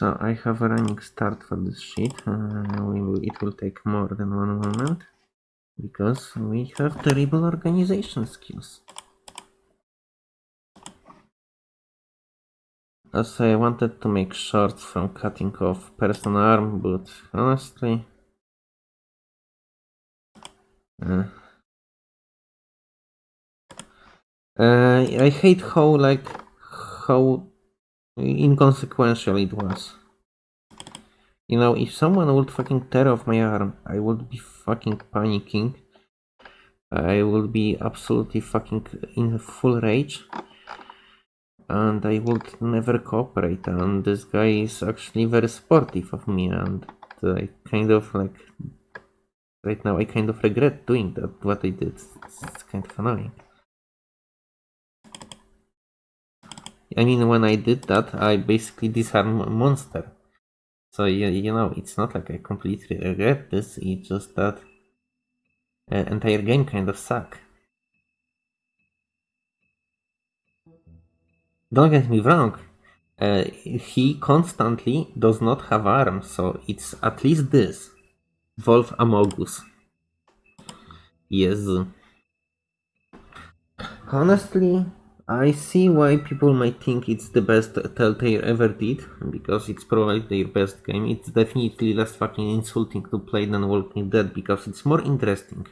So I have a running start for this shit. Uh, will, it will take more than one moment because we have terrible organization skills. Also, I wanted to make shorts from cutting off person arm, but honestly, uh, uh, I hate how like how inconsequential it was. You know, if someone would fucking tear off my arm, I would be fucking panicking. I would be absolutely fucking in full rage. And I would never cooperate. And this guy is actually very supportive of me. And I kind of like. Right now, I kind of regret doing that, what I did. It's kind of annoying. I mean, when I did that, I basically disarmed a monster. So, you, you know, it's not like I completely regret this, it's just that uh, entire game kind of suck. Don't get me wrong, uh, he constantly does not have arms, so it's at least this. Wolf Amogus. Yes. Honestly, I see why people might think it's the best Telltale ever did, because it's probably their best game. It's definitely less fucking insulting to play than Walking Dead, because it's more interesting.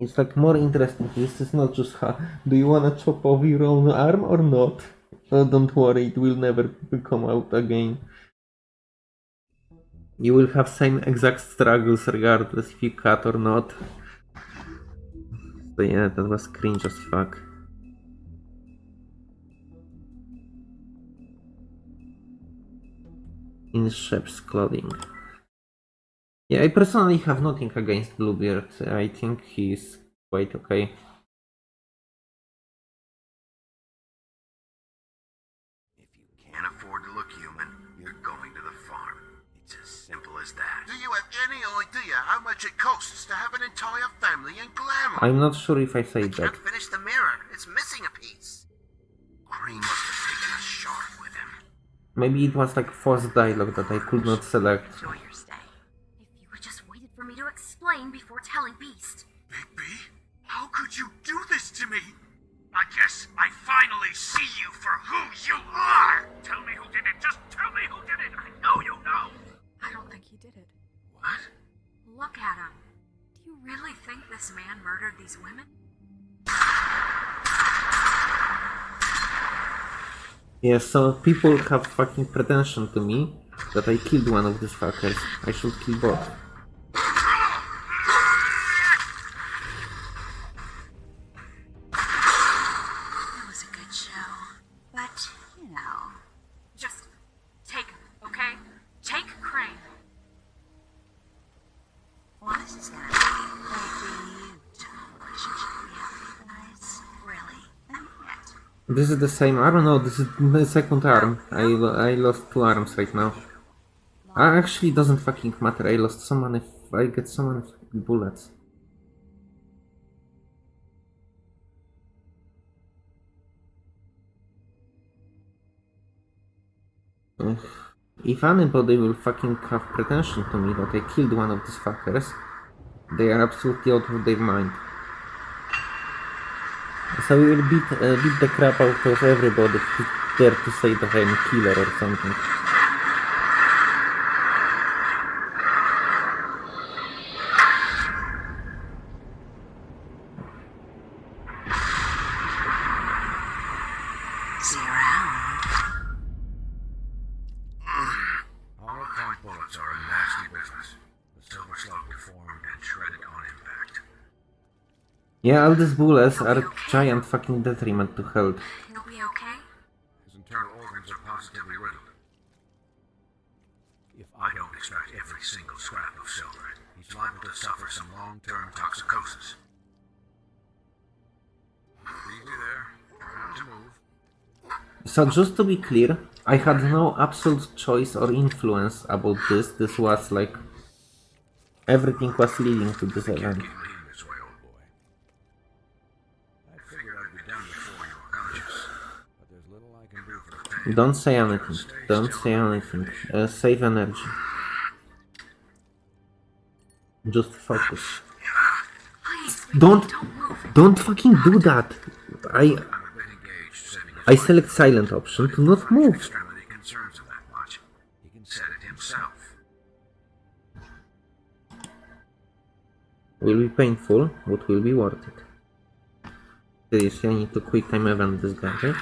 It's like more interesting. This is not just how, do you wanna chop off your own arm or not? Oh, don't worry, it will never come out again. You will have same exact struggles regardless if you cut or not. So yeah, that was cringe as fuck. In Sheep's clothing. Yeah, I personally have nothing against Bluebeard. I think he's quite okay. If you can't afford to look human, you're going to the farm. It's as simple as that. Do you have any idea how much it costs to have an entire family in glamour? I'm not sure if I say that. Can't finish the mirror. It's missing a piece. Crane must have taken a shard with him. Maybe it was like forced dialogue that I could not select. Really think this man murdered these women? Yeah, so people have fucking pretension to me that I killed one of these fuckers. I should kill both. It was a good show. But, you know. Just take him, okay? Take Crane. Well, this is gonna be a beautiful relationship we have, you guys. Really. I mean it. Is the same. I don't know. This is the second arm. I I lost two arms right now. Uh, actually, doesn't fucking matter. I lost so many. I get so many bullets. If anybody will fucking have pretension to me that I killed one of these fuckers, they are absolutely out of their mind. So we will beat, uh, beat the crap out of everybody dare to say that I'm a killer or something. See you around. Hollow-point bullets are a nasty business. The silver slug deformed and shredded on impact. Yeah, all these bullets are giant fucking detriment to health. You'll be okay? His internal organs are positively riddled. If I don't extract every single scrap of silver, he's liable to suffer some long-term toxicosis. So just to be clear, I had no absolute choice or influence about this. This was like everything was leading to this event. Don't say anything. Don't say anything. Uh, save energy. Just focus. Don't, don't fucking do that. I, I select silent option to not move. Will be painful, but will be worth it. Seriously, I need to quick time event this guy,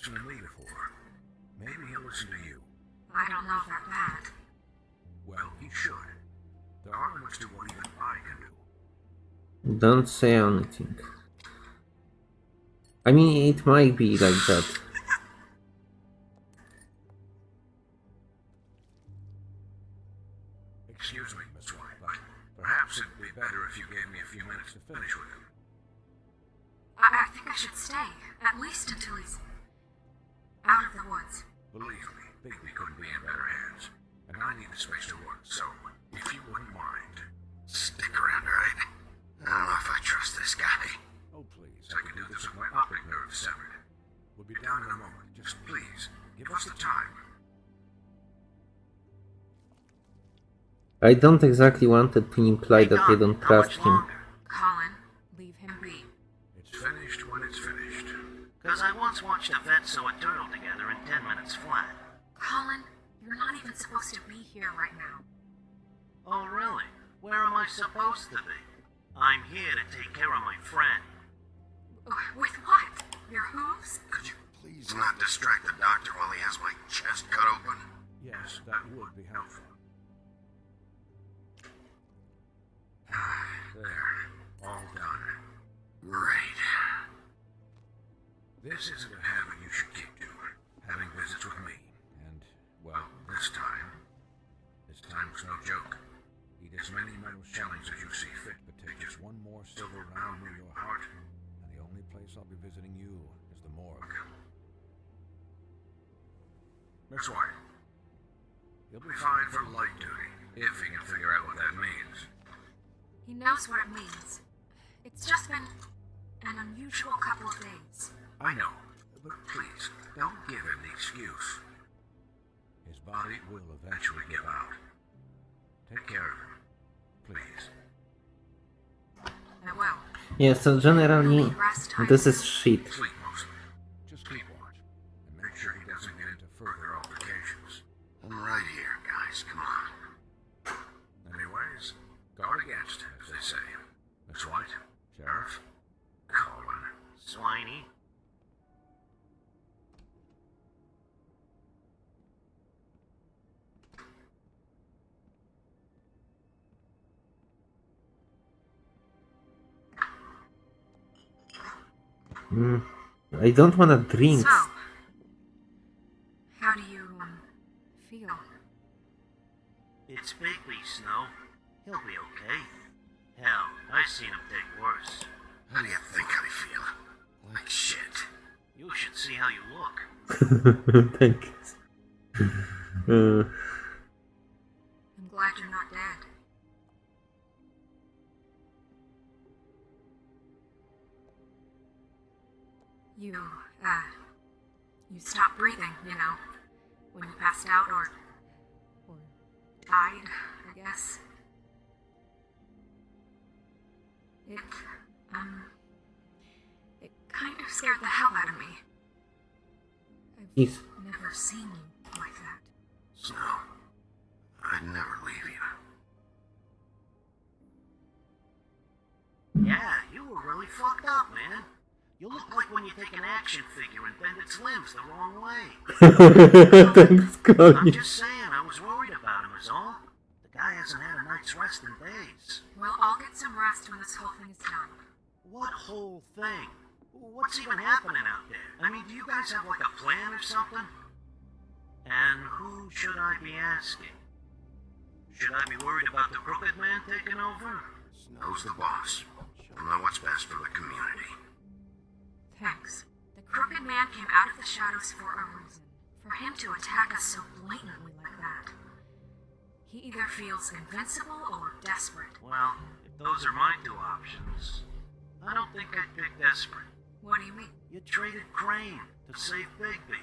He didn't listen to me before. Maybe he'll listen to you. I don't know if they're. Well, he should. There are limits to what even I can do. Don't say anything. I mean, it might be like that. Excuse me, Miss White, but perhaps it'd be better if you gave me a few minutes to finish with him. I, I think I should stay, at least until he's out of the woods. Believe me, Bigby couldn't be in better hands. And I need the space to work, so if you wouldn't mind. Stick around, alright? I don't know if I trust this guy. Oh, please, I can do this with my optic nerve severed. We'll be down in a moment. Just please, give us the time. I don't exactly want it to imply that I don't trust him. Colin, leave him be. It's finished when it's finished. Because I once watched a vet sew a turtle together in 10 minutes flat. Colin, you're not even supposed to be here right now. Oh, really? Where am I supposed to be? I'm here to take care of my friend. Uh, With what? Your hooves? Could you please not distract the doctor while he has my chest cut open? Yes, that would be helpful. There, all done. Great. This isn't a habit you should keep as many metal shellings as you uh, see fit, but take just one more silver round near your heart, and the only place I'll be visiting you is the morgue. Miss White. You'll be fine for light duty, if he can figure out what that means. He knows what it means. It's just been an unusual couple of days. I know, but please, don't give him the excuse. His body will eventually give out. Take care of him, please. I will. Yeah, so generally, this is shit. Sleep Mm, I don't wanna drink. So, how do you um, feel? It's Bigby, Snow. He'll be okay. Hell, I've seen him take worse. How do you think I feel? Like shit. You should see how you look. Thank you. Uh, I'm glad you're You, uh, you stopped breathing, you know, when you passed out or, or died, I guess. It, um, it kind of scared the hell out of me. I've He's never seen you like that. Snow, I'd never leave you. Yeah, you were really fucked up, man. You look like when you take an action figure and bend its limbs the wrong way. Thanks, I'm just saying, I was worried about him, is all. The guy hasn't had a night's rest in days. Well, I'll get some rest when this whole thing is done. What whole thing? What's even happening out there? I mean, do you guys have like a plan or something? And who should I be asking? Should I be worried about the crooked man taking over? Snow's the boss. She'll know what's best for the community. Thanks. The Crooked Man came out of the shadows for a reason. For him to attack us so blatantly like that. He either feels invincible or desperate. Well, if those are my two options, I don't think I'd pick desperate. What do you mean? You traded Crane to save Bigby.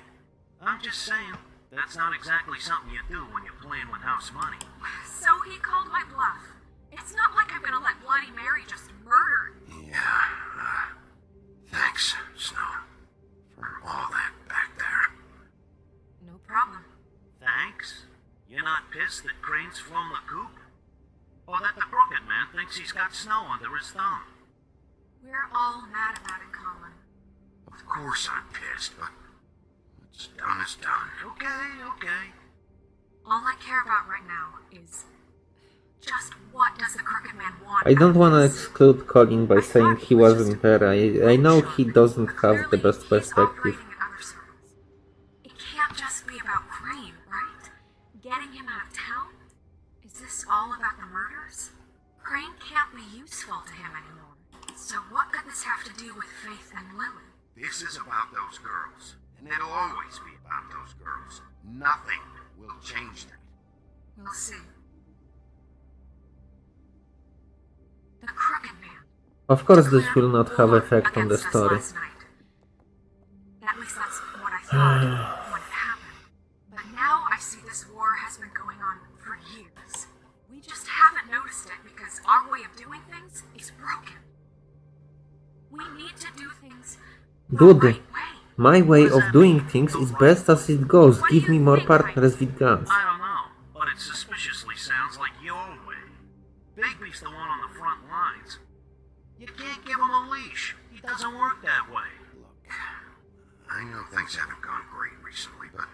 I'm just saying, that's not exactly something you do when you're playing with house money. So he called my bluff. It's not like I'm gonna let Bloody Mary just murder. Yeah. Uh, Thanks, Snow, for all that back there. No problem. Thanks? You're not pissed that Crane's flown the coop? Or that the crooked man thinks he's got snow under his thumb? We're all mad about it, Colin. Of course I'm pissed, but what's done is done. Okay, okay. All I care about right now is just what does the Crooked Man want? I don't wanna exclude Colin by saying he wasn't there. I, I know he doesn't have the best perspective. operating in other circles. It can't just be about Crane, right? Getting him out of town? Is this all about the murders? Crane can't be useful to him anymore. So what could this have to do with Faith and Lily? This is about those girls, and it'll always be about those girls. Nothing will change that. We'll see. Of course this will not have effect on the story. last. At least that's what I thought when it happened. But now I see this war has been going on for years. We just haven't noticed it because our way of doing things is broken. We need to do things the Dude, right my way of doing things is best as it goes. Give me more partners with guns. I know things haven't gone great recently, but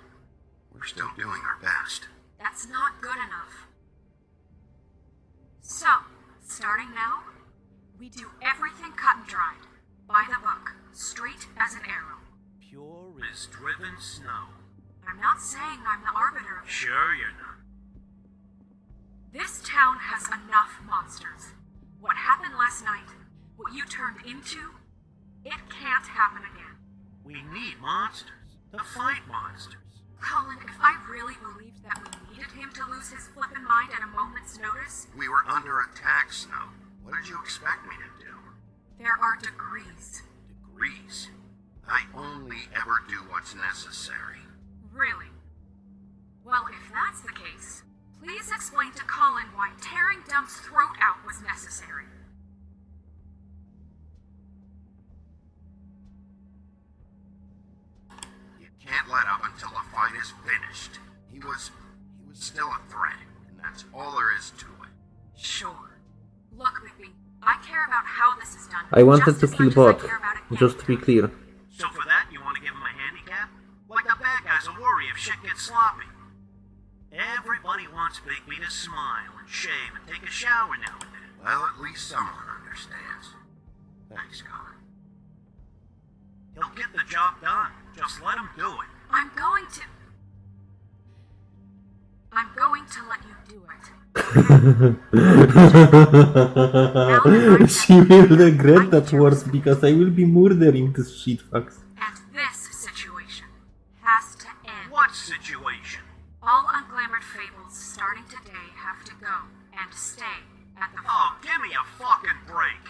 we're still doing our best. That's not good enough. So, starting now, we do everything cut and dried, by the book, straight as an arrow. Pure as driven snow. I'm not saying I'm the arbiter of Sure you're not. This town has enough monsters. What happened last night, what you turned into, it can't happen again. We need monsters. To fight monsters. Colin, if I really believed that we needed him to lose his flippin' mind at a moment's notice, We were under attack, Snow. What did you expect me to do? there are degrees. Degrees. I only ever do what's necessary. Really? Well, if that's the case, please explain to Colin why tearing Dum's throat out was necessary. Can't let up until the fight is finished. He was he was still a threat, and that's all there is to it. Sure. Look, Bigby, I care about how this is done. I wanted to as kill much Bot, care about it just to be clear. So for that, you want to give him a handicap? Like the bad guys will worry if shit gets sloppy. Everybody wants Bigby to smile and shave and take a shower now and then. Well, at least someone understands. Thanks, Colin. He'll get the job done. Just let him do it. I'm going to. I'm going to let you do it. she will regret that words because I will be murdering this shitfucks. And this situation has to end. What situation? All unglamored fables starting today have to go and stay at the Oh, give me a fucking break.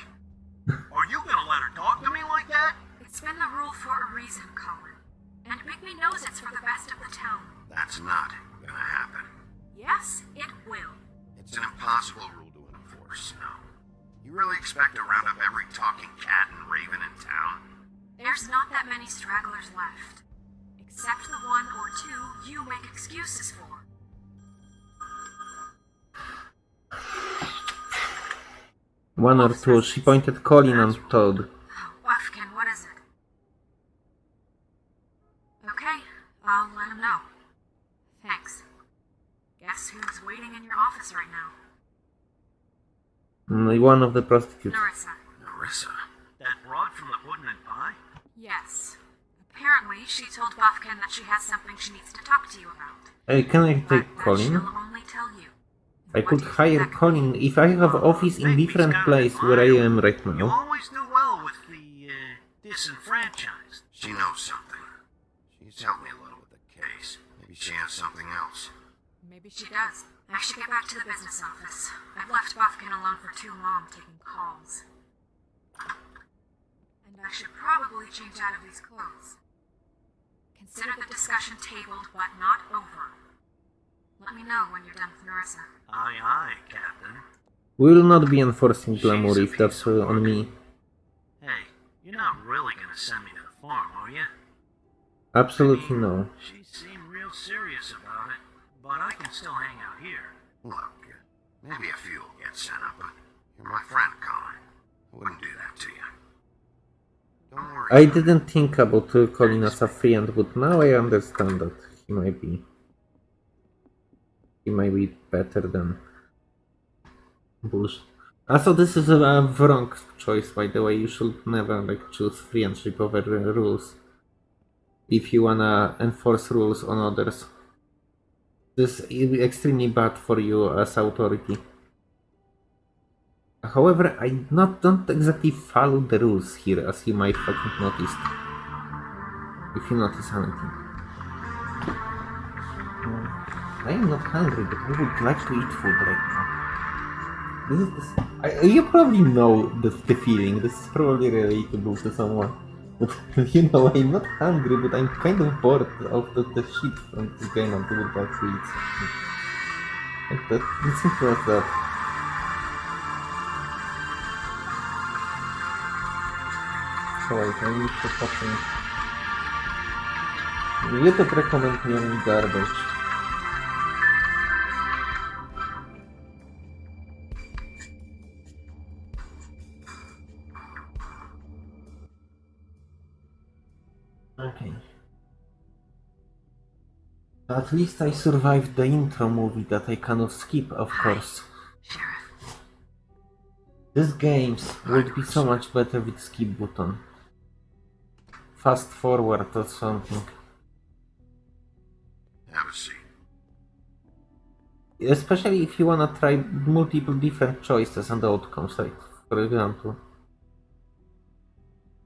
Are you gonna let her talk to me like that? It's been the rule for a reason, Colin. And Bigby knows it's for the best of the town. That's not gonna happen. Yes, it will. It's an impossible rule to enforce, Snow. You really expect to round up every talking cat and raven in town? There's not that many stragglers left. Except the one or two you make excuses for. One or two. She pointed Colin and Toad. Buffkin, what is it? Okay, I'll let him know. Thanks. Guess who's waiting in your office right now? Mm, One of the prostitutes. Nerissa. Nerissa. That broad from the pudding and pie? Yes. Apparently, she told Buffkin that she has something she needs to talk to you about. Hey, can I take that Colin? only tell you. I could hire Colin if I have office in different place where I am right now. You always do well with the uh, disenfranchised. She knows something. She's helped me a little with the case. Maybe she has something else. Maybe she does. I should get back to the business office. I've left Buffkin alone for too long taking calls. And I should probably change out of these clothes. Consider the discussion tabled but not over. Let me know when you're done with Nerissa. Aye, aye, Captain. We will not be enforcing glamour if that's uh, on me. Hey, you're not really gonna send me to the farm, are you? Absolutely no. She seemed real serious about it, but I can still hang out here. Look, maybe a few will get sent up, but you're my friend, Colin. I wouldn't do that to you. Don't worry. I didn't think about uh, Colin as a friend, but now I understand that he might be. He might be better than. Bush. Also, this is a, a wrong choice, by the way. You should never like choose friendship over uh, rules. If you wanna enforce rules on others, this is extremely bad for you as authority. However, I not don't exactly follow the rules here, as you might fucking noticed. If you notice anything. Hmm. I am not hungry, but I would like to eat food right now. This is I, you probably know the, the feeling. This is probably relatable to someone. But you know, I'm not hungry, but I'm kind of bored of the, the shit from this game like to eat something. Like that. It's simple as that. Słuchaj, to nic to potem... YouTube rekomenduje mi garbage. At least I survived the intro movie that I cannot skip, of course. Sheriff. These games would be so much better with skip button. Fast forward or something. Have a seat. Especially if you wanna try multiple different choices and outcomes, like for example.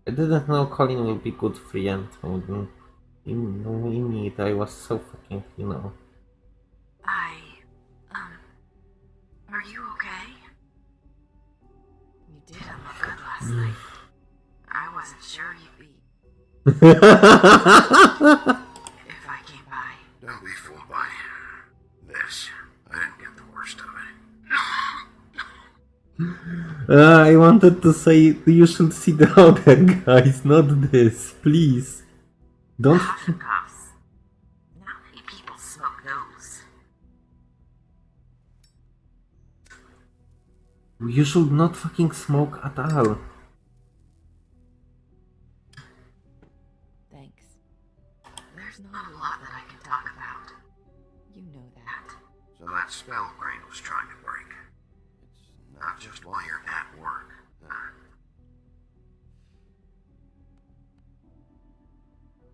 I didn't know Colin will be good friend. In, in, in it, I was so fucking, you know. I. Um. Are you okay? You didn't look good last night. I wasn't sure you'd be if I came by. Don't be fooled by this. I didn't get the worst of it. Uh, I wanted to say you should see the other guys, not this, please. Don't. Puffs. Not many people smoke those. You should not fucking smoke at all.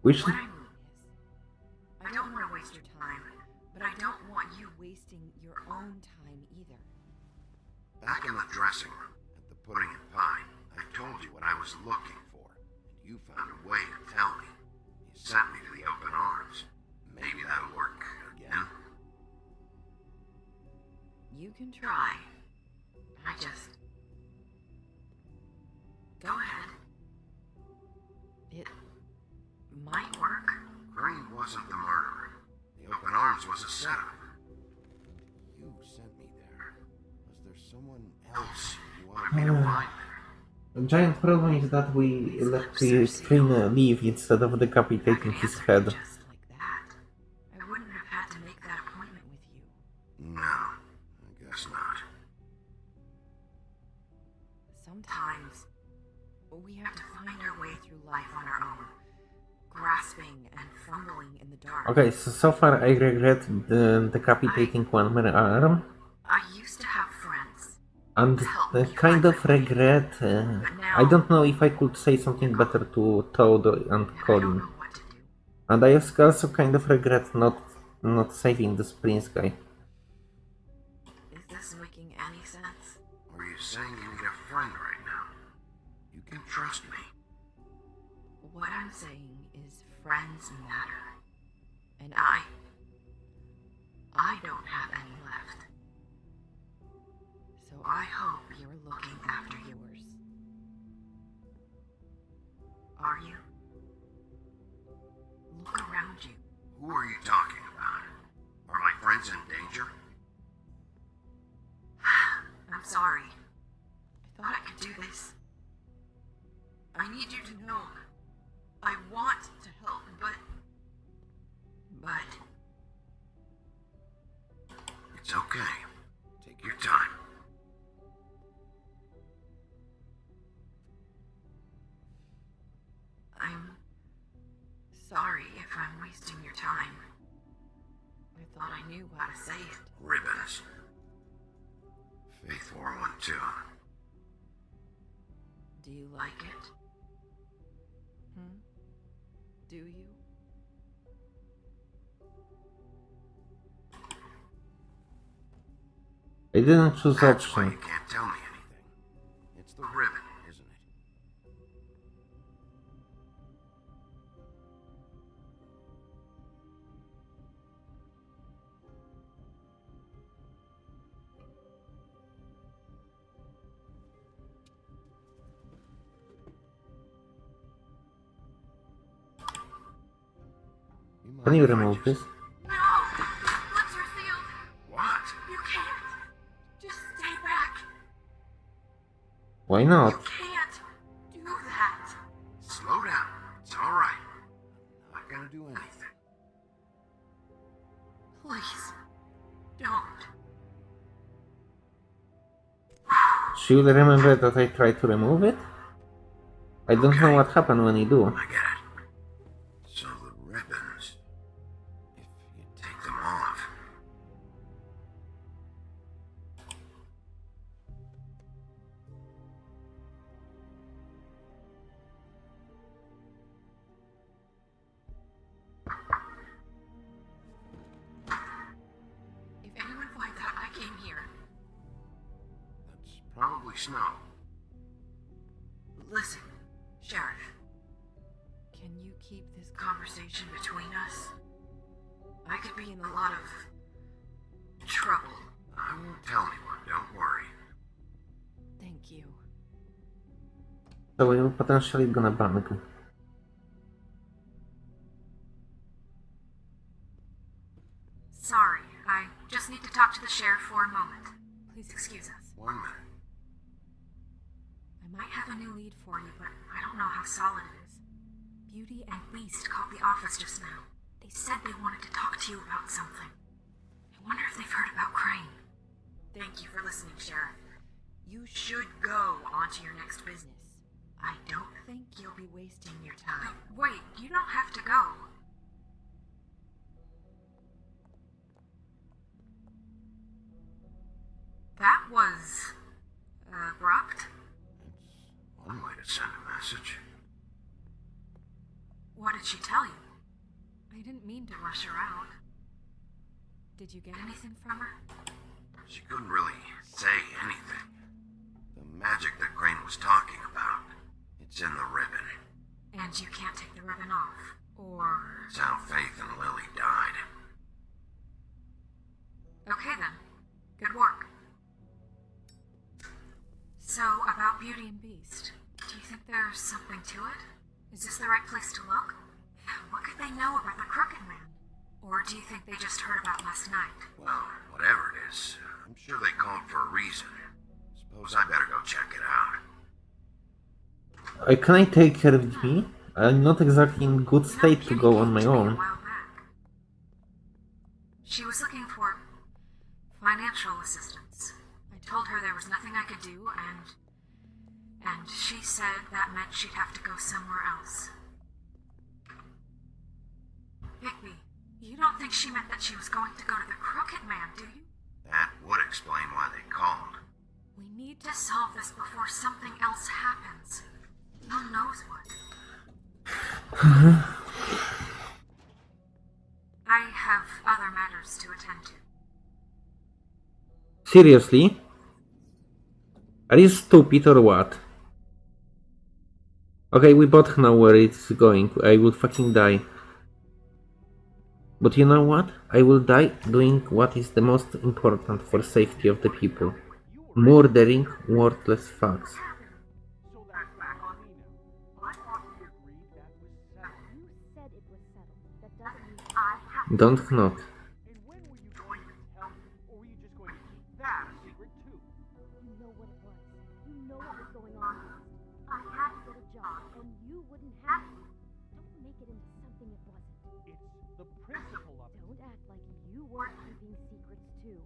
We should. What I mean is, I don't want to waste your time, but I don't want you Wasting your own time either. Back in the dressing room at the Pudding and Pie, I told you what I was looking for, and you found a way to tell me. You sent me to the open arms. Maybe that'll work again. You can try. try. I just. Go ahead. It Might work. Crane wasn't the murderer. The open arms was a setup. You sent me there. Was there someone else you wanted me to hmm. find there? The giant problem is that we let the train uh, leave instead of decapitating his head. Grasping and fumbling in the dark. Okay, so so far I regret the decapitating one man arm, I used to have friends. and the kind of regret. Uh, I don't know if I could say something better to Toad and I Colin. And I also kind of regret not not saving this prince guy. And I. I don't have any left. So I hope you're looking after yours. Are you? Look around you. Who are you talking about? Are my friends in danger? I'm sorry. I thought I could do this. I need you to know. I want It's okay. Take your time. I'm. Sorry if I'm wasting your time. I thought I knew how to say it. Ribbons. Faith 412. Do you like it? Hmm? Do you? I didn't choose That's why you can't tell me anything. It's the ribbon, isn't it? Can you remove this? Why not? You can't do that! Slow down. It's all right. I'm not gonna do anything. Please, don't. She will remember that I tried to remove it? I don't know what happened when you do. Potentially gonna bang. Sorry, time. Wait, you don't have to go. That was uh, abrupt. It's one way to send a message. What did she tell you? I didn't mean to rush her out. Did you get anything from her? She couldn't really say anything. The magic that Crane was talking about, it's in the ribbon. And you can't take the ribbon off. Or. It's how Faith and Lily died. Okay then. Good work. So, about Beauty and Beast, do you think there's something to it? Is this the right place to look? What could they know about the Crooked Man? Or do you think they just heard about last night? Well, whatever it is, I'm sure they called for a reason. Suppose I better go check it out. Uh, can I take care of me? I'm not exactly in good state to go on my to me a own. She was looking for financial assistance. I told her there was nothing I could do, and and she said that meant she'd have to go somewhere else. Bigby, you don't think she meant that she was going to go to the Crooked Man, do you? That would explain why they called. We need to solve this before something else happens. Who knows what? I have other matters to attend to. Seriously? Are you stupid or what? Okay, we both know where it's going. I will fucking die. But you know what? I will die doing what is the most important for safety of the people. Murdering worthless fucks. Of it. Don't act like you weren't keeping secrets too.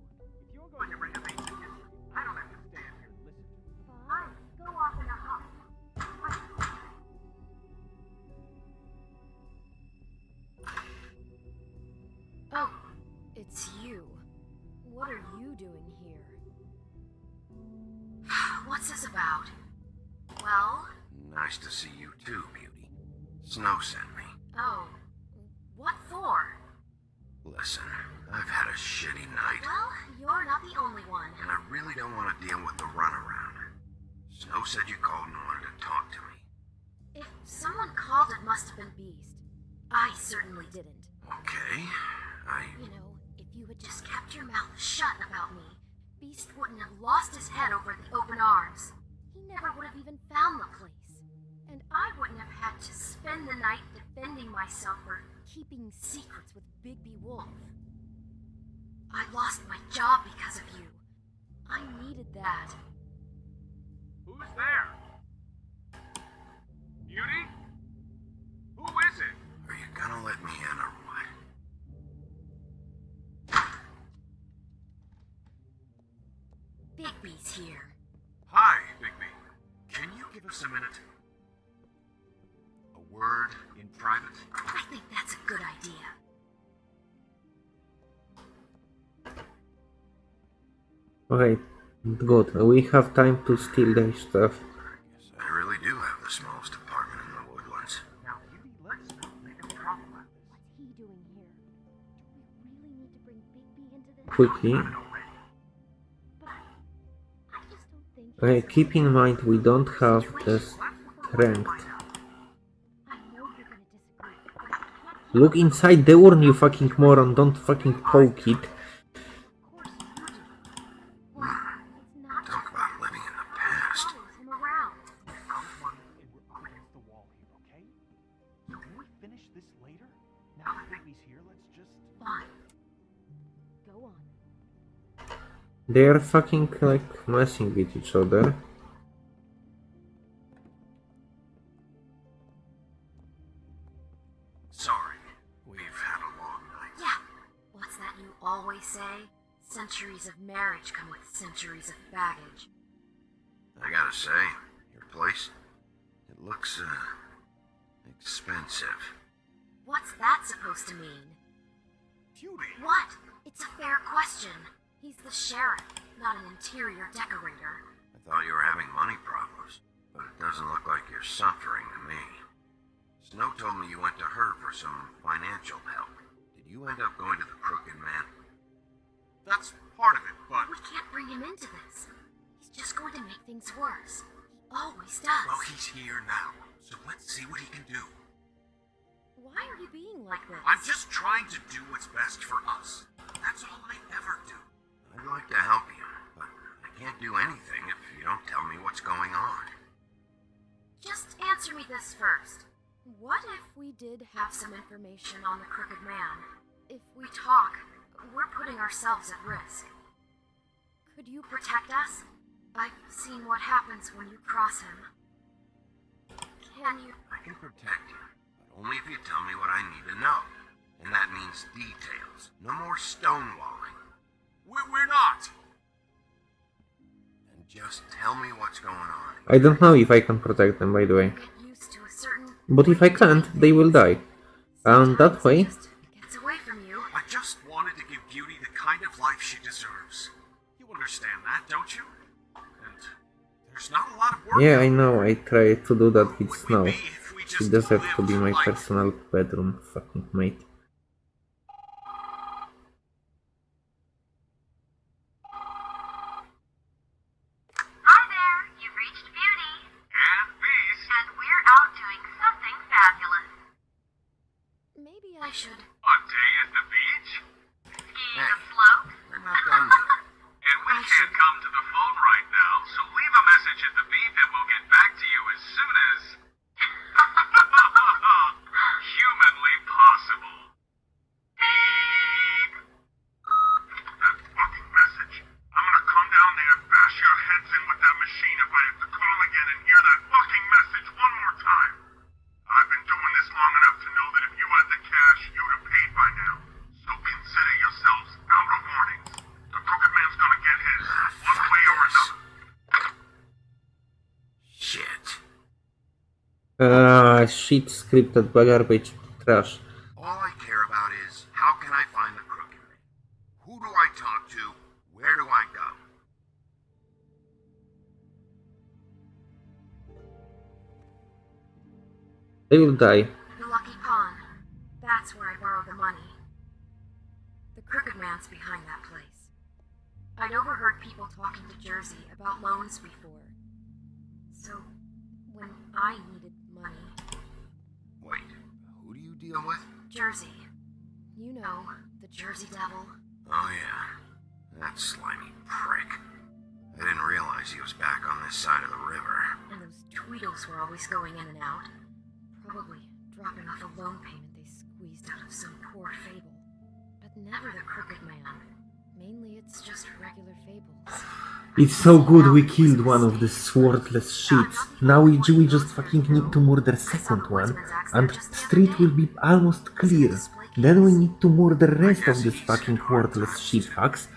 What's this about? Well, Nice to see you too, Beauty. Snow sent me. oh, what for? Listen, I've had a shitty night, Well, you're not the only one. and I really don't want to deal with the runaround. Snow said you called and wanted to talk to me. If someone called, it must have been Beast. I certainly didn't. Okay, I... You know, if you had just kept your mouth shut about me, Beast wouldn't have lost his head over the open arms. He never would have even found the place. And I wouldn't have had to spend the night defending myself or keeping secrets with Bigby Wolf. I lost my job because of you. I needed that. Who's there? Beauty? Who is it? Are you gonna let me in or what? Bigby's here. Hi, Bigby. Can you give us a minute? A word in private? I think that's a good idea. Okay, good. We have time to steal their stuff. I really do have the smallest apartment in the woodlands. Now, Beauty, let's not make a problem out. What's he doing here? Do we really need to bring Bigby into this? Quickly. Okay, keep in mind we don't have the strength. Look inside the urn, you fucking moron. Don't fucking poke it. They are fucking like messing with each other. Sorry, we've had a long night. Yeah. What's that you always say? Centuries of marriage come with centuries of baggage. I gotta say, your place, it looks, uh, expensive. What's that supposed to mean? Beauty! What? It's a fair question. He's the sheriff, not an interior decorator. I thought you were having money problems, but it doesn't look like you're suffering to me. Snow told me you went to her for some financial help. Did you end up going to the Crooked Man? That's part of it, but... We can't bring him into this. He's just going to make things worse. He always does. Well, he's here now, so let's see what he can do. Why are you being like this? I'm just trying to do what's best for us. That's all I ever do. I'd like to help you, but I can't do anything if you don't tell me what's going on. Just answer me this first. What if we did have some information on the Crooked Man? If we talk, we're putting ourselves at risk. Could you protect us? I've seen what happens when you cross him. Can you? I can protect you, but only if you tell me what I need to know. And that means details. No more stonewalling. We're, we're not. And just tell me what's going on. I don't know if I can protect them, by the way. Get used to a certain. But if I can't, they will die. And that way, Just gets away from you. I just wanted to give Beauty the kind of life she deserves. You understand that, don't you? And there's not a lot of work. yeah, I know, I try to do that with Snow. be She just deserves to be my personal bedroom fucking mate. Shit, scripted garbage, trash. All I care about is how can I find the crooked man? Who do I talk to? Where do I go? They will die. So good we killed one of the swordless shits. Now we, we just fucking need to murder second one, and street will be almost clear. Then we need to murder rest of this fucking worthless shitfucks. There's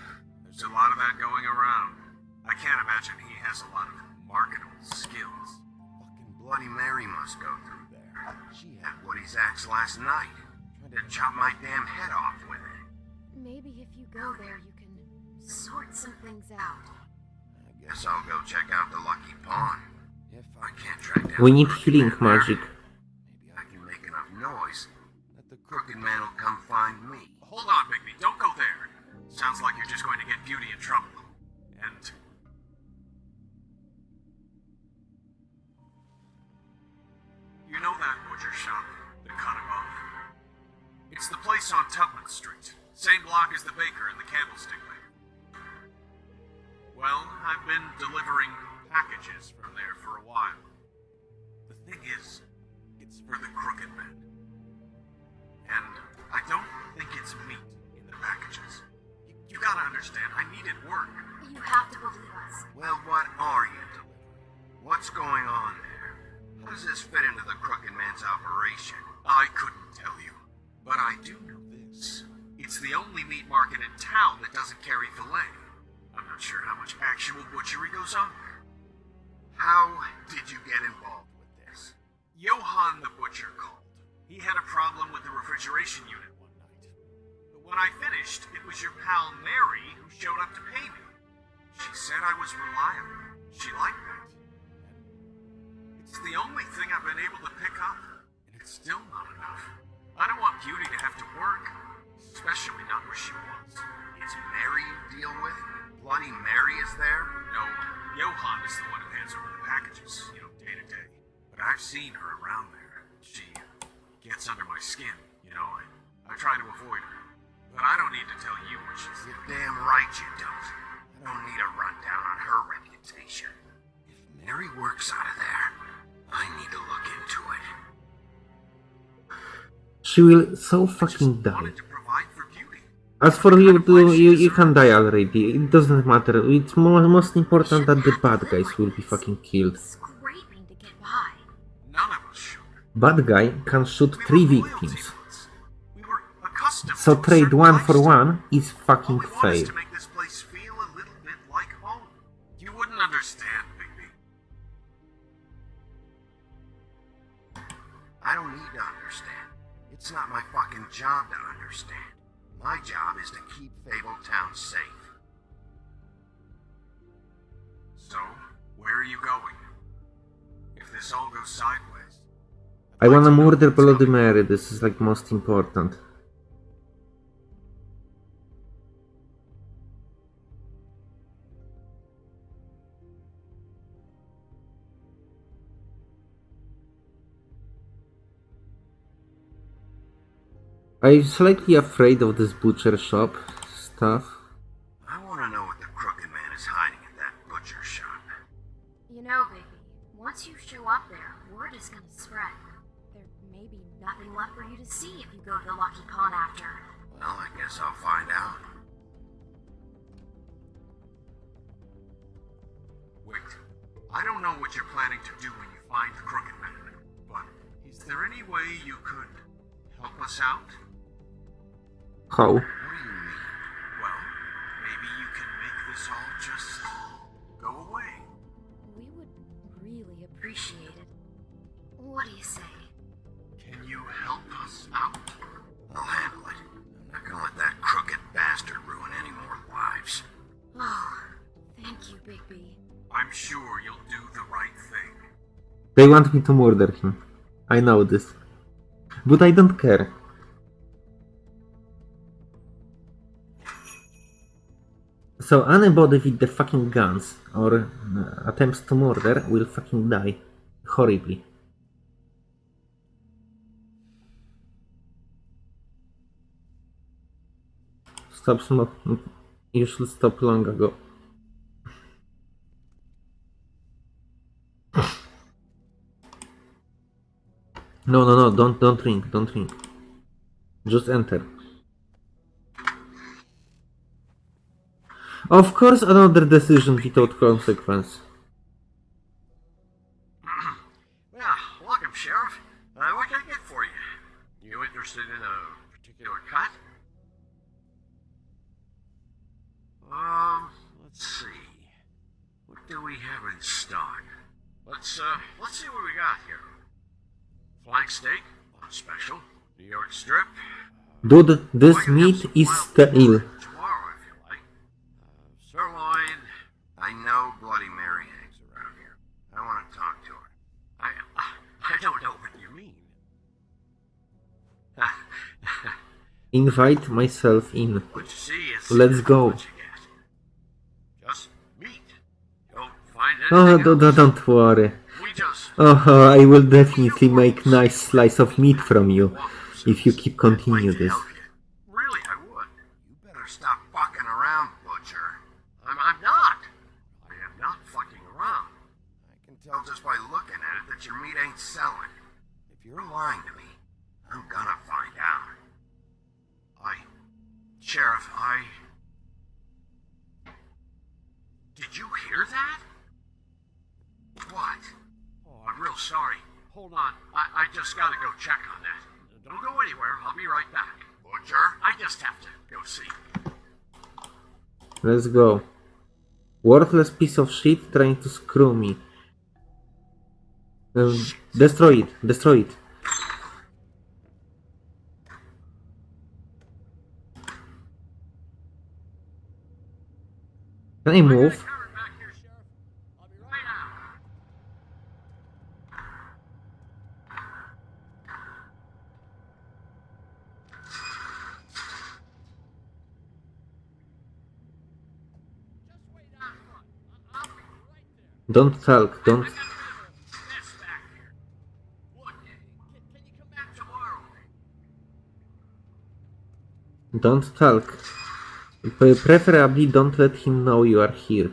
We need the healing magic. Maybe I can make enough noise that the Crooked Man will come find me. Hold on, Bigby. Don't go there. Sounds like you're just going to get Beauty in trouble. And. You know that butcher shop, the cut? It's the place on Tubman Street. Same block as the baker and the candlestick maker. Well, I've been delivering packages from there for a while. The thing is, it's for the crooked man. And I don't think it's meat in the packages. You, you gotta understand, I needed work. You have to believe us. Well, what are you delivering? What's going on there? How does this fit into the Crooked Man's operation? I couldn't tell you. But I do know this. It's the only meat market in town that doesn't carry filet. I'm not sure how much actual butchery goes on there. How did you get involved? Johann the butcher called. He had a problem with the refrigeration unit one night. But when I finished, it was your pal Mary who showed up to pay me. She said I was reliable. She liked that. It's the only thing I've been able to pick up, and it's still not enough. I don't want Beauty to have to work, especially not where she was. It's Mary you deal with? Bloody Mary is there? No, Johann is the one who hands over the packages, you know, day to day. But I've seen her around there. She gets under my skin, you know. I, I try to avoid her. But I don't need to tell you what she's You're damn right you don't. I don't need a rundown on her reputation. If Mary works out of there, I need to look into it. She will so fucking die. wanted to provide for Beauty. As for you, you, you, you can die already. It doesn't matter. It's more, most important that the bad guys will be fucking killed. Bad guy can shoot three victims. So trade one for one is fucking home. You wouldn't understand, Bigby. I don't need to understand. It's not my fucking job to understand. My job is to keep Fabletown safe. So, where are you going? If this all goes sideways, I wanna murder Bloody Mary. This is like most important. I'm slightly afraid of this butcher shop stuff. Lucky Pawn after. Well, I guess I'll find out. Wait, I don't know what you're planning to do when you find the Crooked Man, but is there any way you could help us out? How? They want me to murder him. I know this. But I don't care. So anybody with the fucking guns or uh, attempts to murder will fucking die. Horribly. Stop smoking. You should stop long ago. No, no, no, don't, don't drink, don't drink. Just enter. Of course, another decision without consequence. Yeah, welcome, Sheriff. Uh, what can I get for you? You interested in a particular cut? Um, let's see. What do we have in stock? Let's, uh, let's see what we got here. Flank steak, special. New York strip. Dude, this have meat is stale. Tomorrow, if you like. Uh, sirloin. I know Bloody Mary hangs around here. I want to talk to her. I, I don't know what you mean. Invite myself in. What you see is Let's go. what you get. Just meat. Don't Oh, anything do- do- else. don't worry. Oh, I will definitely make nice slice of meat from you if you keep continue this. help you. Really, I would. You better stop fucking around, Butcher. I'm, I'm not. I am not fucking around. I can tell just by looking at it that your meat ain't selling. If you're lying to me, I'm gonna find out. I, Sheriff, I. Did you hear that? What? Oh, I'm real sorry. Hold on. I, I just gotta go check on that. Don't go anywhere. I'll be right back. Butcher? I just have to go see. Let's go. Worthless piece of shit trying to screw me. Um, destroy it, destroy it. Can I move? Covered back here, Sheriff. I'll be right out. Just wait out front. I- I'll be right there. Don't talk, don't. I got a bit of a mess back here. Look, can, can you come back tomorrow? Don't talk. Pre- Preferably don't let him know you are here.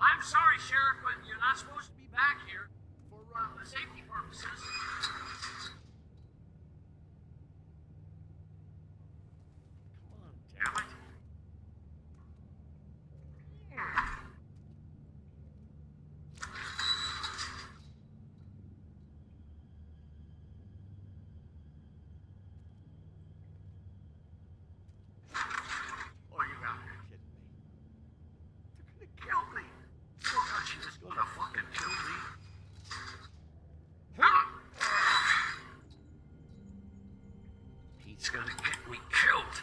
I'm sorry, Sheriff, but you're not supposed to be back here for uh, safety purposes. Come on, damn it. Oh, you gotta be kidding me. They're gonna kill me. Oh god, she was gonna fucking kill me. He's gonna get me killed.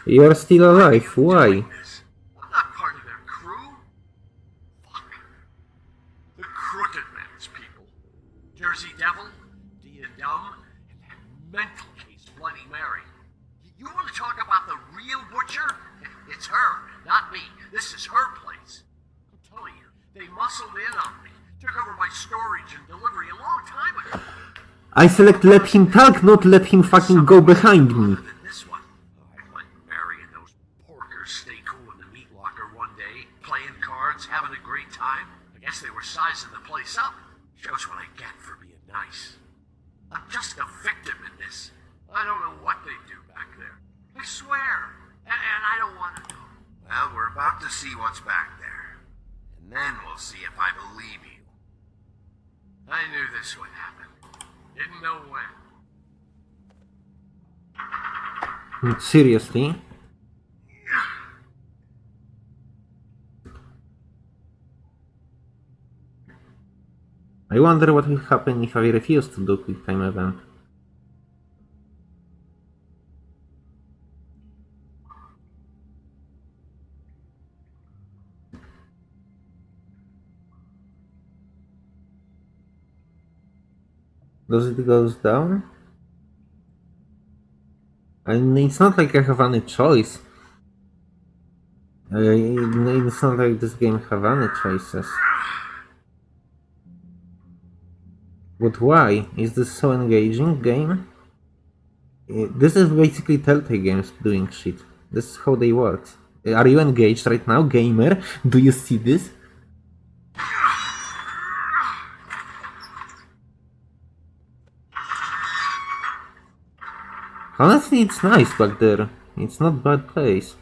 a long time ago. I select let him talk, not let him fucking go behind me. Than this one. I let Mary and those porkers stay cool in the meat locker one day, playing cards, having a great time. I guess they were sizing the place up. Shows what I get for being nice. I'm just a victim in this. I don't know what they do back there. I swear. And, and I don't want to know. Well, we're about to see what's back there. And then we'll see if I believe you. I knew this would happen. Didn't know when. Seriously? I wonder what will happen if I refuse to do quick time event. Does it goes down? I mean, it's not like I have any choice. Uh, it's not like this game have any choices. But why? Is this so engaging game? Uh, This is basically Telltale Games doing shit. This is how they work. Are you engaged right now, gamer? Do you see this? Honestly, it's nice back there. It's not bad place.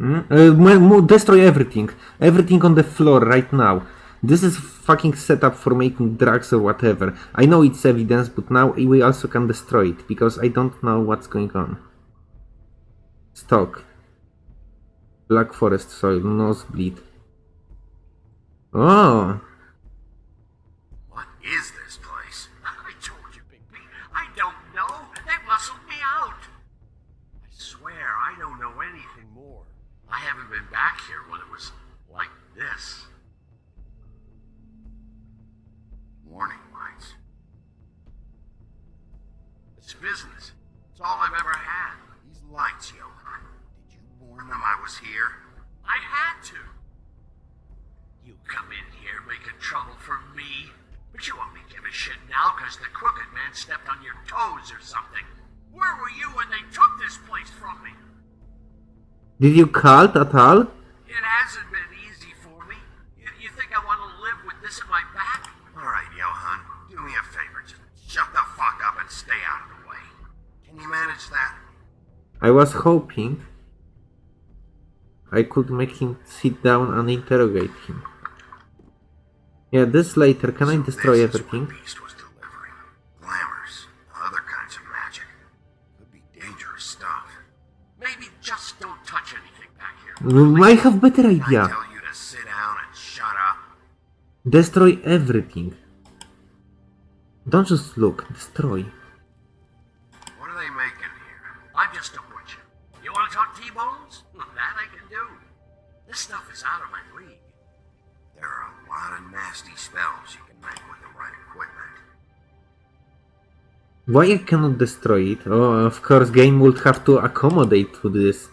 Mm? Uh, destroy everything. Everything on the floor right now. This is fucking setup for making drugs or whatever. I know it's evidence, but now we also can destroy it, because I don't know what's going on. Stock. Black forest soil, nosebleed. Oh, What is this place? I told you, Big B. I don't know. They muscled me out. I swear I don't know anything more. I haven't been back here when it was like this. Warning lights. It's business. It's all I've ever had. These lights, Johann. Did you warn them I was here? I had to. You come in here making trouble for me, but you won't give a shit now because the crooked man stepped on your toes or something. Where were you when they took this place from me? did you cult at all? It hasn't been easy for me. You, you think I want to live with this at my back? Alright, Johann. Do me a favor. Just shut the fuck up and stay out of the way. Can you manage that? I was hoping I could make him sit down and interrogate him. Yeah, this later. Can I destroy everything? what Beast was delivering. Glamours, other kinds of magic. Could be dangerous stuff. Maybe just don't touch anything back here. Mm, I have better I idea. tell you to sit down and shut up. Destroy everything. Don't just look. Destroy. Why I cannot destroy it? Oh, of course, game would have to accommodate to this.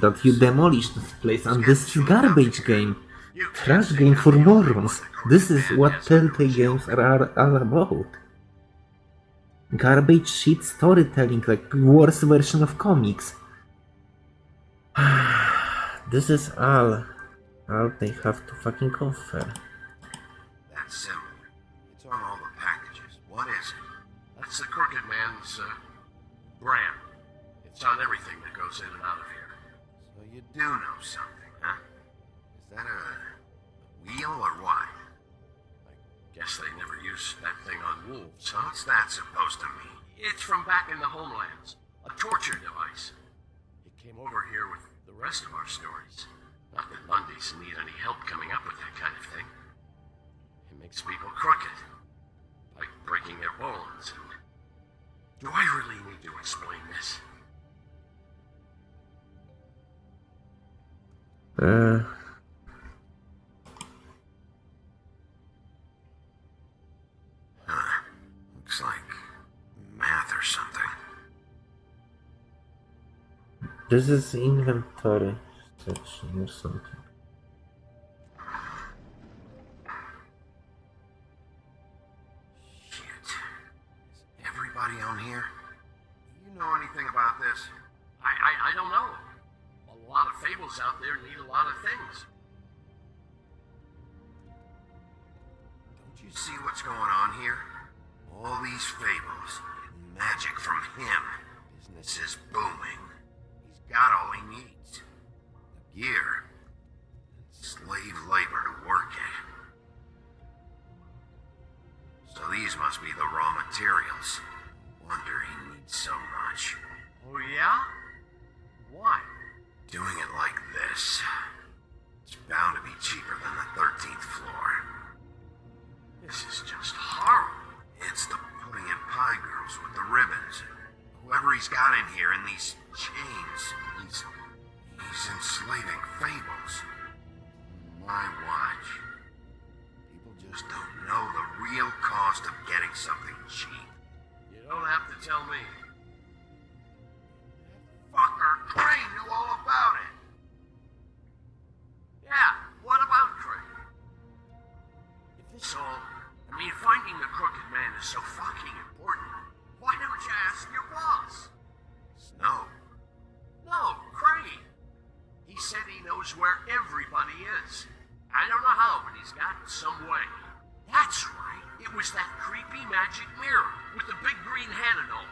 That you demolish this place, and this is garbage game. Trash game for morons. This is what Telltale games are all about. Garbage shit storytelling, like worse version of comics. this is all, all they have to fucking offer. That's the crooked man's uh, brand. It's on everything that goes in and out of here. So you do know something, huh? Is that a wheel or what? I guess they never used that thing on wolves, huh? What's that supposed to mean? It's from back in the homelands. A torture device. It came over here with the rest of our stories. Not that Mundys need any help coming up with that kind of thing. It makes people crooked. Like breaking their bones. Do I really need to explain this? Uh... Looks like math or something. This is inventory section or something. I, don't know. A lot of fables out there need a lot of things. Don't you see what's going on here? All these fables, magic from him. Business is booming. He's got all he needs. The gear. Slave labor to work it. So these must be the raw materials. Wonder he needs so much. Oh, yeah? Why? Doing it like this. It's bound to be cheaper than the 13th floor. This is just horrible. It's the putting in pie girls with the ribbons. Whoever he's got in here in these chains, he's. he's enslaving fables. My watch. People just don't know the real cost of getting something cheap. You don't have to tell me. Is so fucking important. Why don't you ask your boss? Snow. No, Crane. He said he knows where everybody is. I don't know how, but he's got some way. That's right. It was that creepy magic mirror with the big green head and all.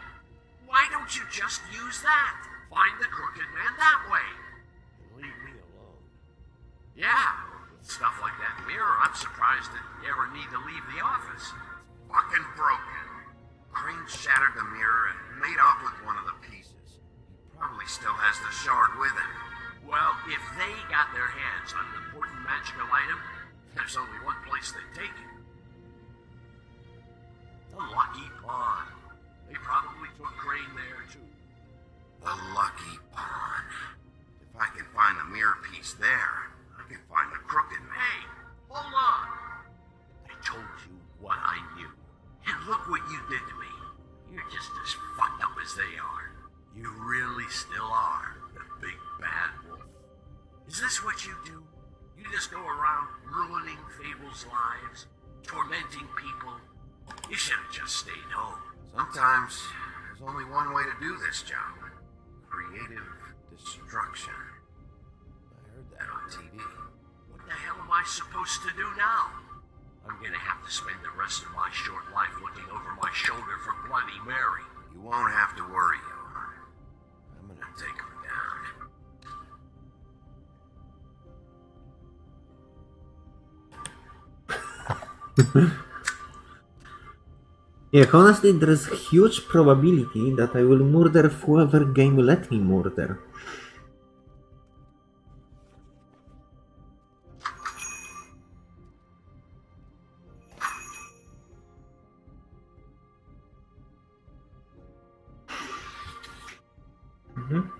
Why don't you just use that? Find the crooked man that way. And leave me alone. Yeah, with stuff like that mirror, I'm surprised that you ever need to leave the office. Fucking broken. Crane shattered the mirror and made off with one of the pieces. He probably still has the shard with him. Well, if they got their hands on an important magical item, there's only one place they'd take it. The Lucky Pawn. They probably took Crane there, too. The Lucky Pawn. If I can find the mirror piece there, still are the big bad wolf. Is this what you do? You just go around ruining Fable's lives, tormenting people? You should have just stayed home. Sometimes there's only one way to do this job. Creative destruction. I heard that on TV. What the hell am I supposed to do now? I'm gonna have to spend the rest of my short life looking over my shoulder for Bloody Mary. You won't have to worry, Johann. I'm gonna Yeah, honestly, there's huge probability that I will murder whoever game let me murder. Mhm.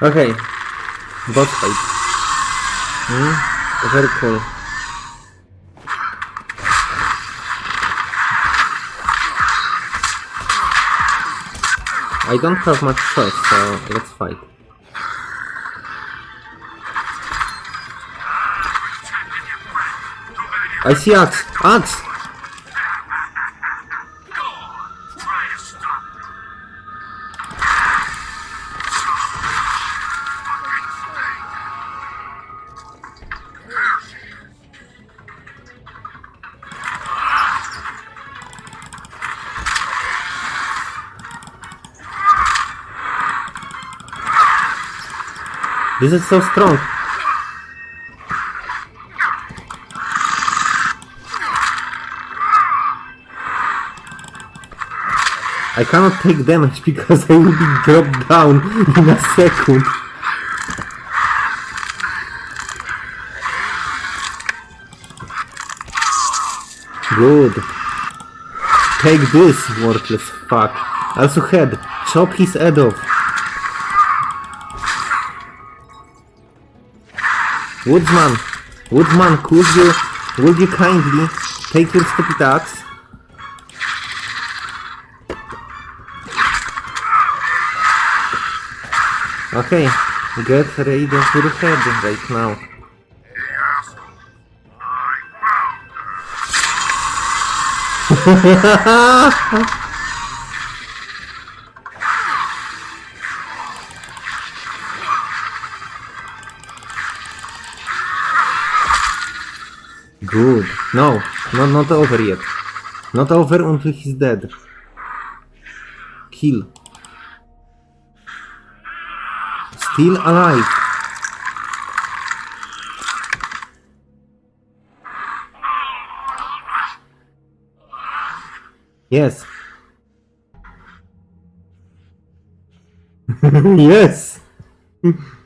Okay. Boss fight. Hmm? Very cool. I don't have much choice, so let's fight. I see axe! Axe! This is so strong. I cannot take damage because I will be dropped down in a second. Good. Take this, worthless fuck. Also head. Chop his head off. Woodsman, Woodsman, could you, would you kindly take your stupid axe? Okay, get ready for the head right now. Good. No, no, not over yet. Not over until he's dead. Kill. Still alive. Yes. yes.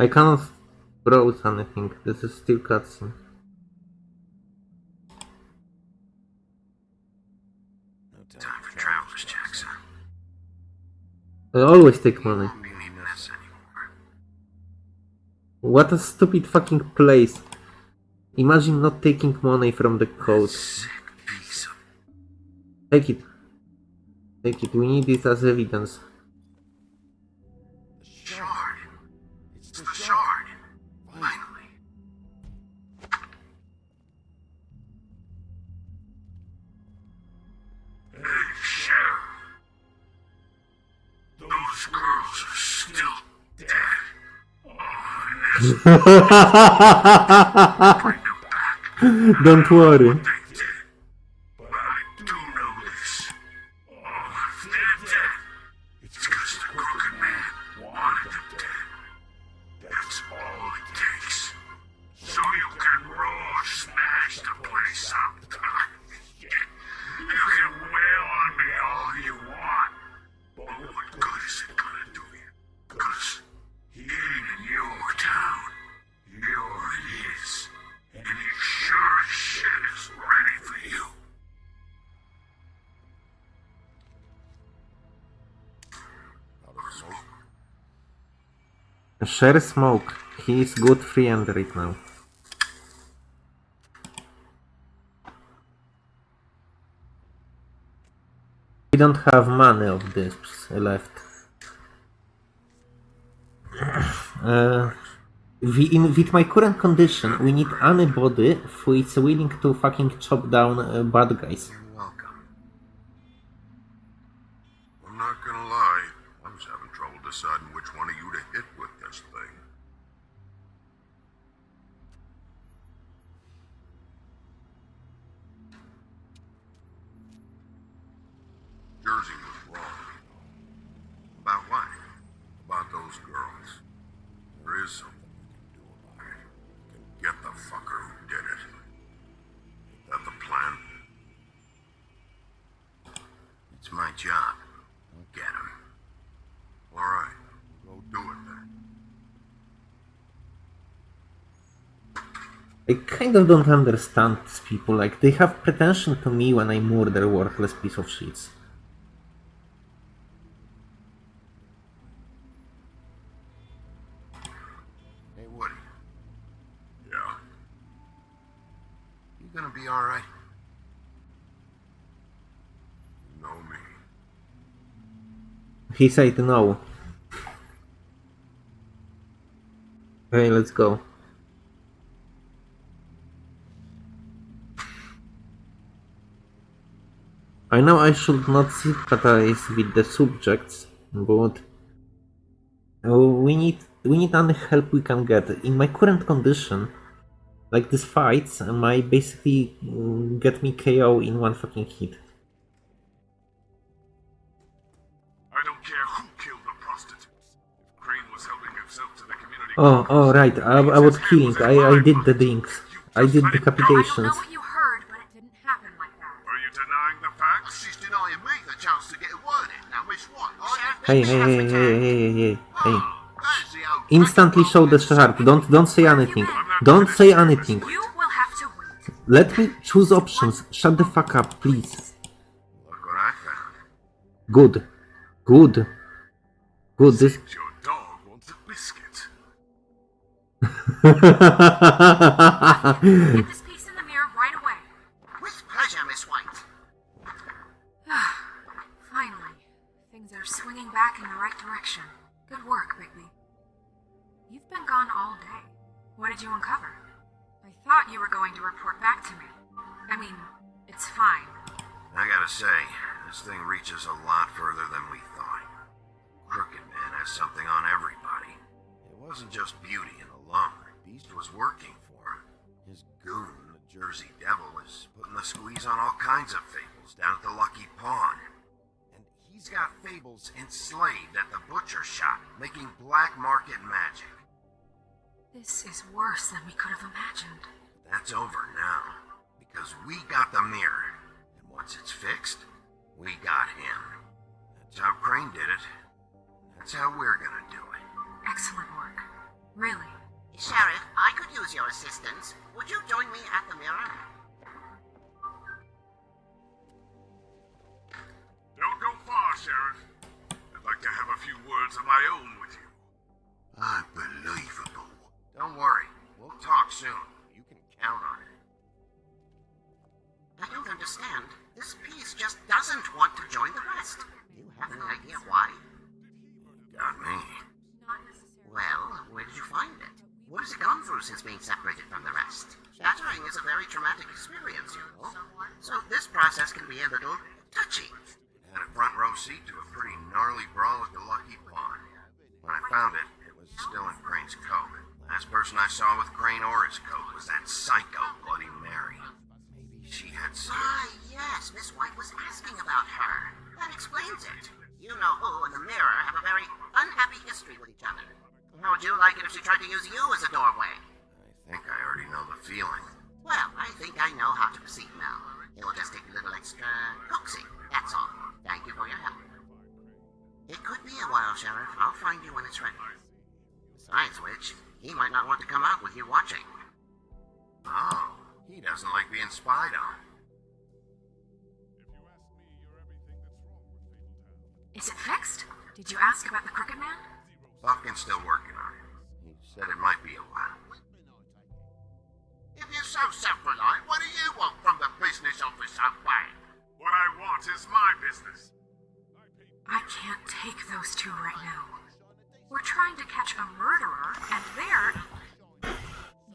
I cannot browse anything. This is still cutscene. Time for traveler's Jackson. I always take money. Won't be needing this anymore. What a stupid fucking place. Imagine not taking money from the code. Sick piece of Take it. Take it. We need it as evidence. Don't worry. Share smoke. He is good free friend right now. We don't have money of this left. Uh, we, in, with my current condition, we need anybody who is willing to fucking chop down uh, bad guys. You're welcome. I'm not gonna lie, I was having trouble deciding which one of you to hit with this thing. Jersey was wrong. About what? About those girls. There is something we can do about it. We can get the fucker who did it. Is that the plan? It's my job. I'll get him. Alright, go do it then. I kind of don't understand these people. Like, they have pretension to me when I murder worthless piece of shits. Hey, Woody, Yeah. you gonna be alright? You know me. He said no. Okay, let's go. I know I should not sympathize with the subjects, but uh, we need we need any help we can get. In my current condition, like these fights might basically mm, get me KO in one fucking hit. I don't care who killed the prostitutes. Crane was helping himself to the community. Oh, oh, right. I, I was killing. I, I did the things. I did decapitations. Hey, hey, hey, hey, hey, hey, hey, hey. There's the old Instantly show the shark. Don't, don't say anything. Don't say anything. You will have to wait. Let me choose options. Shut the fuck up, please. Look what I found. Good. Good. Good. This. Your dog wants a biscuit. What did you uncover? I thought you were going to report back to me. I mean, it's fine. I gotta say, this thing reaches a lot further than we thought. Crooked Man has something on everybody. It wasn't just beauty and alone. Beast was working for him. His goon, the Jersey Devil, is putting the squeeze on all kinds of fables down at the Lucky Pawn. And he's got fables enslaved at the butcher shop, making black market magic. This is worse than we could have imagined. That's over now. Because we got the mirror. And once it's fixed, we got him. That's how Crane did it. That's how we're gonna do it. Excellent work. Really. Sheriff, I could use your assistance. Would you join me at the mirror? Don't go far, Sheriff. I'd like to have a few words of my own with you. Unbelievable. Don't worry. We'll talk soon. You can count on it. I don't understand. This piece just doesn't want to join the rest. Do you have any idea why? Got me. Well, where did you find it? What has it gone through since being separated from the rest? Shattering is a very traumatic experience, you know. So this process can be a little touchy. Had a front row seat to a pretty gnarly brawl at the Lucky Pawn. When I found it, it was still in Crane's coat. Last person I saw with Crane or his coat was that psycho Bloody Mary. Maybe she had some. Ah, yes, Miss White was asking about her. That explains it. You know who and the mirror have a very unhappy history with each other. How would you like it if she tried to use you as a doorway? I think I already know the feeling. Well, I think I know how to proceed now. It'll just take a little extra coaxing, that's all. Thank you for your help. It could be a while, Sheriff. I'll find you when it's ready. Besides which, he might not want to come out with you watching. Oh, he doesn't like being spied on. Is it fixed? Did you ask about the Crooked Man? Buffkin's still working on it. He said it might be a while. If you're so self-reliant, what do you want from the business office bad? What I want is my business. I can't take those two right now. We're trying to catch a murderer, and they're.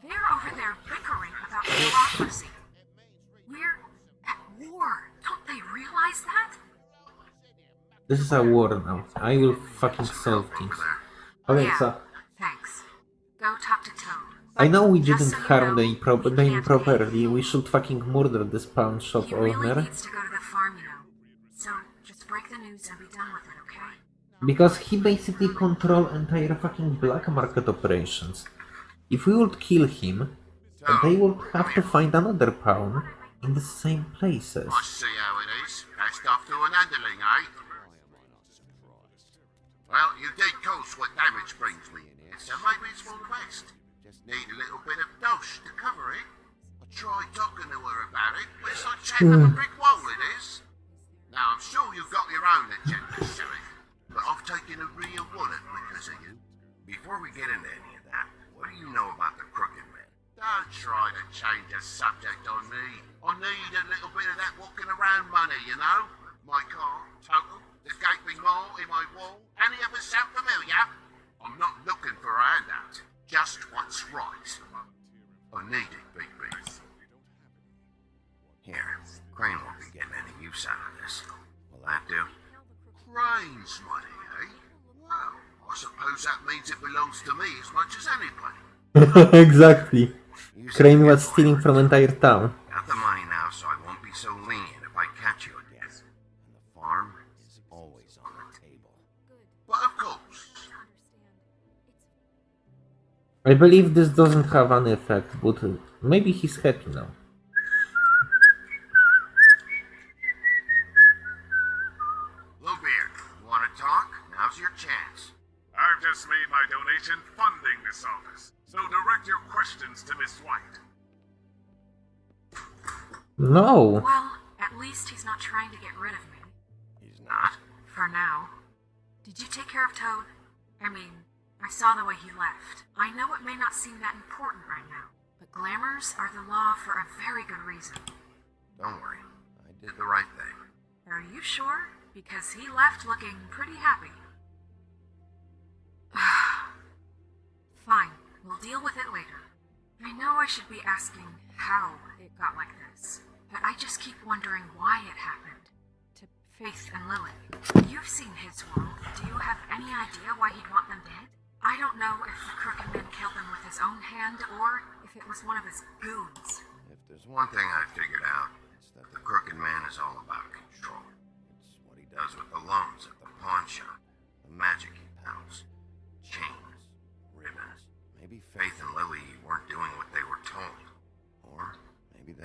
They're over there bickering about bureaucracy. We're at war. Don't they realize that? This is a war now. I will fucking solve things. Okay, yeah. so Thanks. Go talk to Toad. I know we didn't so you harm know, the them properly. We should fucking murder this pawn shop He really owner. needs to go to the farm, you know. So just break the news and be done with? Because he basically control entire fucking black market operations. If we would kill him, they would have to find another pawn in the same places. I see how it is. Passed off to an underling, eh? Well, you did cause what damage brings me in here, so maybe it's for the best. Just need a little bit of dosh to cover it. I tried talking to her about it, but it's like chatting up a brick wall, it is. Now, I'm sure you've got your own agenda, Sheriff, but I've taken a real wallet because of you. Before we get into any of that, what do you know about the Crooked Man? Don't try to change the subject on me. I need a little bit of that walking around money, you know? My car, total, the gaping hole in my wall. Any of us sound familiar? I'm not looking for a handout. Just what's right. I need it, Big B. Here, Crane won't be getting any use out of this. Will that do? Crane's money, eh? Well, I suppose that means it belongs to me as much as anybody. exactly. You said Crane you was stealing from entire town. Got the money now, so I won't be so lenient if I catch you again. And the farm is always on the table. But of course, I believe this doesn't have an effect, but uh, maybe he's happy now. No! Well, at least he's not trying to get rid of me. He's not? For now. Did you take care of Toad? I mean, I saw the way he left. I know it may not seem that important right now, but glamours are the law for a very good reason. Don't worry. I did the right thing. Are you sure? Because he left looking pretty happy. Fine, we'll deal with it later. I know I should be asking how it got like this, but I just keep wondering why it happened. To Faith and Lily. You've seen his world. Do you have any idea why he'd want them dead? I don't know if the Crooked Man killed them with his own hand or if it was one of his goons. If there's one thing I figured out, it's that the Crooked Man is all about control. It's what he does with the loans at the pawn shop, the magic he peddles, chains, ribbons. Maybe Faith and Lily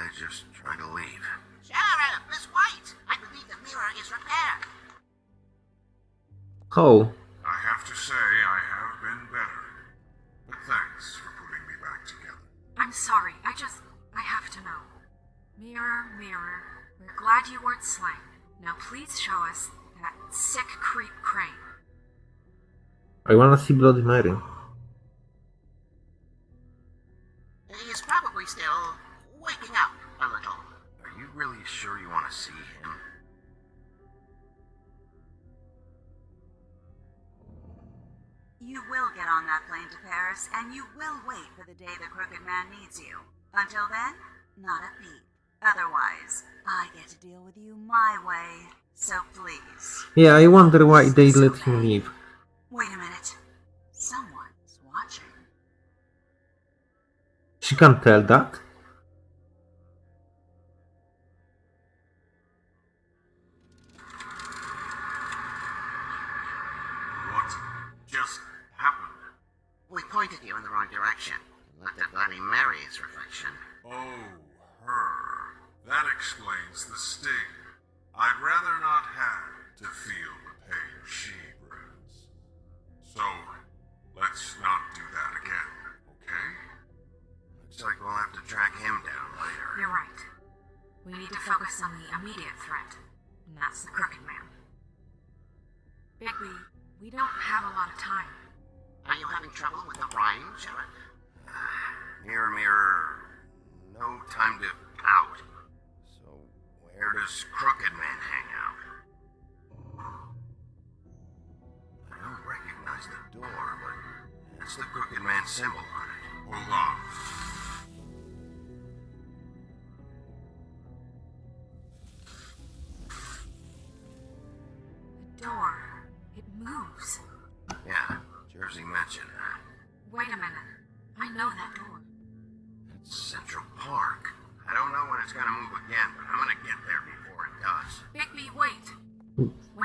they just tried to leave. Sheriff, Miss White, I believe the mirror is repaired. Oh, I have to say, I have been better. But thanks for putting me back together. I'm sorry, I just. I have to know. Mirror, mirror, we're glad you weren't slain. Now please show us that sick creep crane. I wanna see Bloody Mary. He's probably still you sure you want to see him? You will get on that plane to Paris, and you will wait for the day the Crooked Man needs you. Until then, not a peep. Otherwise, I get to deal with you my way. So please, Yeah, I wonder why they let him leave. wait a minute. Someone's watching. She can't tell that.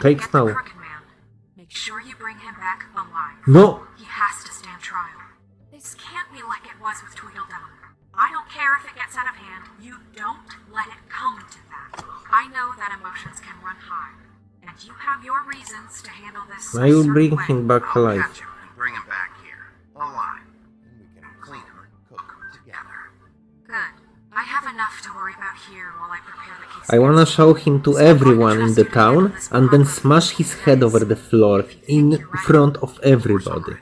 When get now. Man, make sure you bring him back alive. No! He has to stand trial. This can't be like it was with Tweedledum. I don't care if it gets out of hand. You don't let it come to that. I know that emotions can run high, and you have your reasons to handle this. I will bring way. him back alive. I wanna show him to everyone in the town and then smash his head over the floor in front of everybody.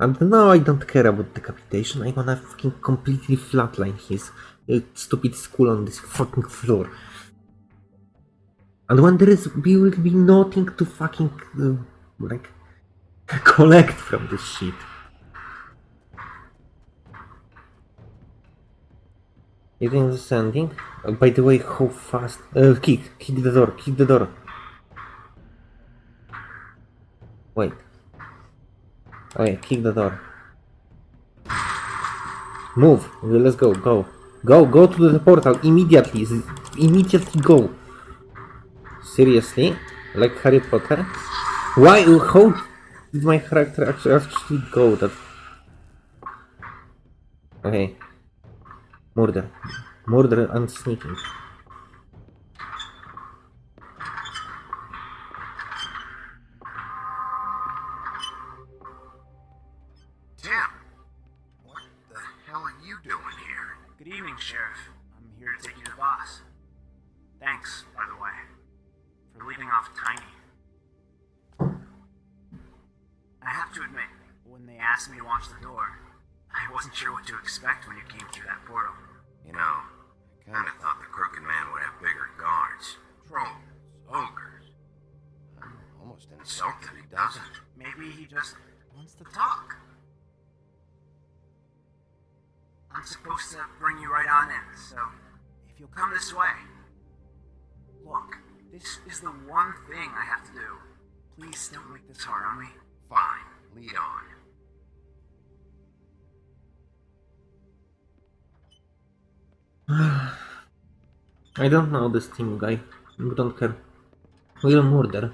And now I don't care about decapitation, I wanna fucking completely flatline his uh, stupid skull on this fucking floor. And when there is will be nothing to fucking uh, like collect from this shit. You this is ending? Uh, by the way, how fast? Uh, kick, kick the door, kick the door. Wait. Oh yeah, kick the door. Move. Let's go. Go. Go. Go to the portal immediately. Immediately go. Seriously? Like Harry Potter? Why? How did my character actually, actually go? That. Okay. Murder. Murder and I don't know this team guy. I don't care. We'll murder.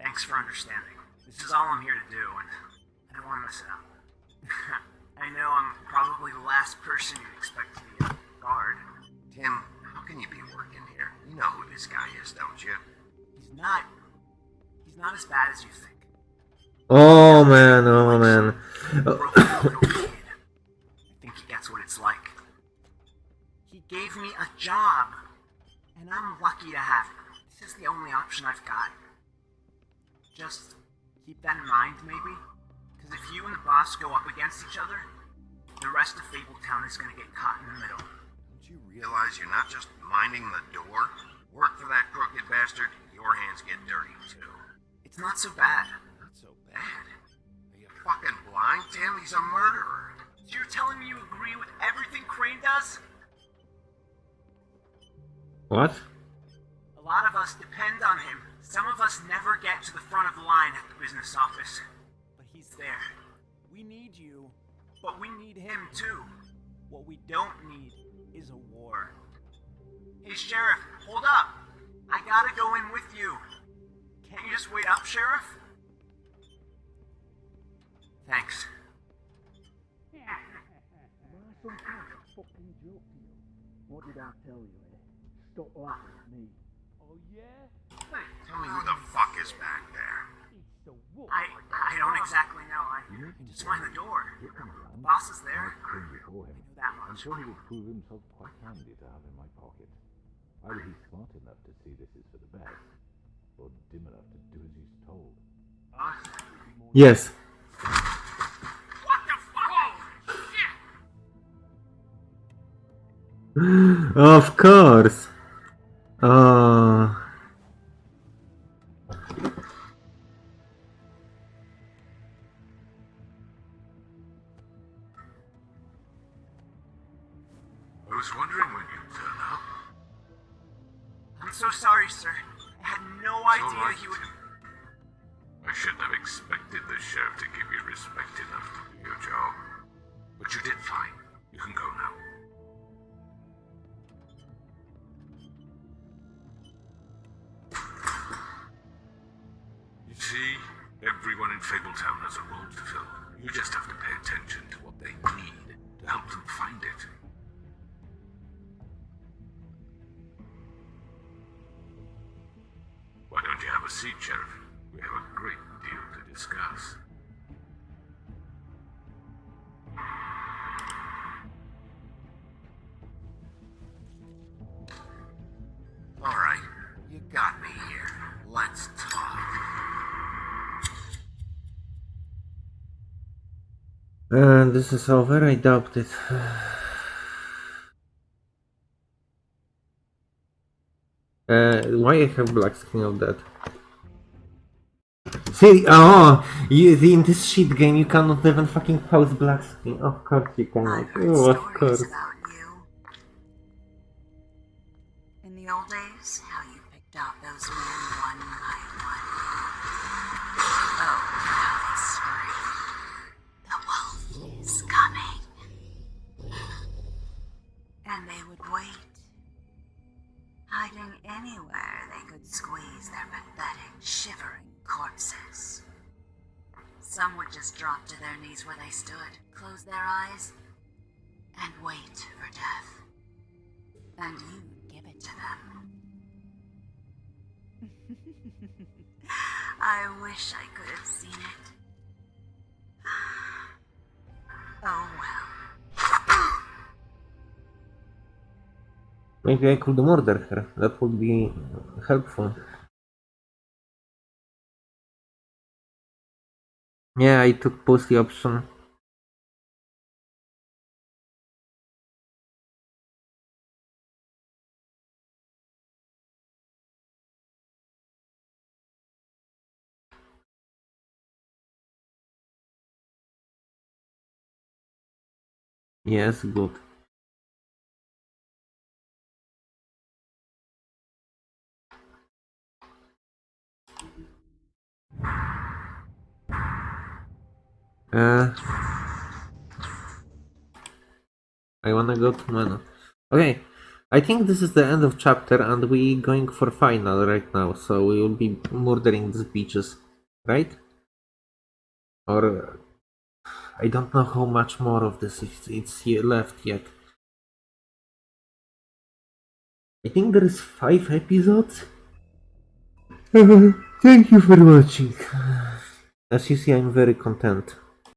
Thanks for understanding. This is all I'm here to do, and I don't want to mess it up. I know I'm probably the last person you'd expect to be a guard. Tim, how can you be working here? You know who this guy is, don't you? He's not. He's not as bad as you think. Oh man, oh man. He gave me a job, and I'm lucky to have it. This is the only option I've got. Just keep that in mind, maybe? Because if you and the boss go up against each other, the rest of Fabletown is gonna get caught in the middle. Don't you realize you're not just minding the door? Work for that crooked bastard, your hands get dirty too. It's not so bad. Not so bad. Are you fucking blind, Tim? He's a murderer. So you're telling me you agree with everything Crane does? What? A lot of us depend on him. Some of us never get to the front of the line at the business office. But he's there. We need you, but we need him too. What we don't need is a war. Hey, Sheriff, hold up. I gotta go in with you. Can't you just wait up, Sheriff? Thanks. What did I tell you, Stop laughing at me. Oh, yeah? Tell me who the fuck is back there. It's the wolf. I I don't exactly know. I just mind the door. The boss is there. before him. I know that I'm sure he would prove himself quite handy to have in my pocket. Either he's smart enough to see this is for the best, or dim enough to do as he's told. Boss? Yes. What the fuck? Shit! Of course. Uh, I was wondering when you'd turn up. I'm so sorry, sir. I had no it's idea right. he would... I shouldn't have expected the sheriff to give you respect enough to do your job. But you did fine. You can go now. See, everyone in Fabletown has a role to fill. You just have to pay attention to what they need to help them find it. Why don't you have a seat, Sheriff? We have a great deal to discuss. Alright, you got me here. Let's And this is over, I doubt it. Uh, why I have black screen of that? See, oh, you, in this shit game you cannot even fucking pause black screen. Of course you cannot. Oh, of course. Pathetic, shivering corpses. Some would just drop to their knees where they stood, close their eyes, and wait for death. And you'd give it to them. I wish I could have seen it. Oh well. Maybe I could murder her. That would be helpful. Yeah, I took pussy option. Yes, good. Uh, I wanna go to menu. Okay, I think this is the end of chapter and we going for final right now, so we will be murdering these beaches, right? Or I don't know how much more of this is it's here left yet. I think there is five episodes. Thank you for watching. As you see, I'm very content.